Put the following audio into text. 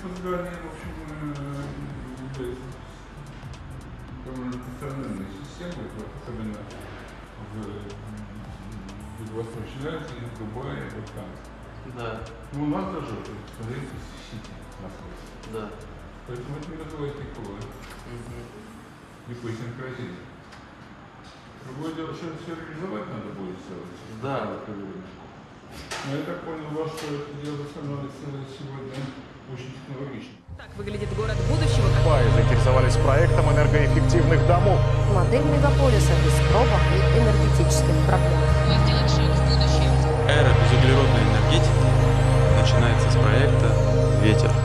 фундаментальные, в общем, э, э, довольно распространенные системы, особенно э, в Юго-Восточной Азии, в Дубае, в Афганистане. Да. Ну, у нас даже, смотрите, сити находится. Да. Поэтому это не вызывает никакого, угу. никакой синхронизма. Другое дело, что все реализовать надо будет сделать. Да. Но ну, я так понял, ваше дело становится сегодня очень выглядит город будущего. Пай заинтересовались проектом энергоэффективных домов. Модель мегаполиса без пробок и энергетических проблем. Мы сделаем шаг в будущее. Эра безуглеродной энергетики начинается с проекта «Ветер».